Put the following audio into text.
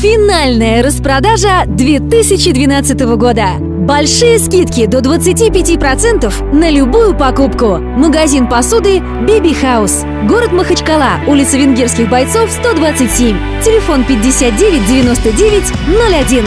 Финальная распродажа 2012 года. Большие скидки до 25% на любую покупку. Магазин посуды Биби Хаус. Город Махачкала, улица Венгерских бойцов, 127. Телефон 59 99 01.